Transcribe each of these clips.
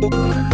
Música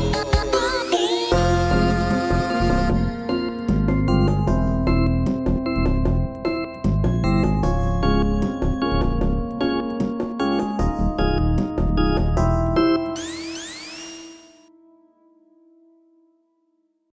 oh. oh, oh.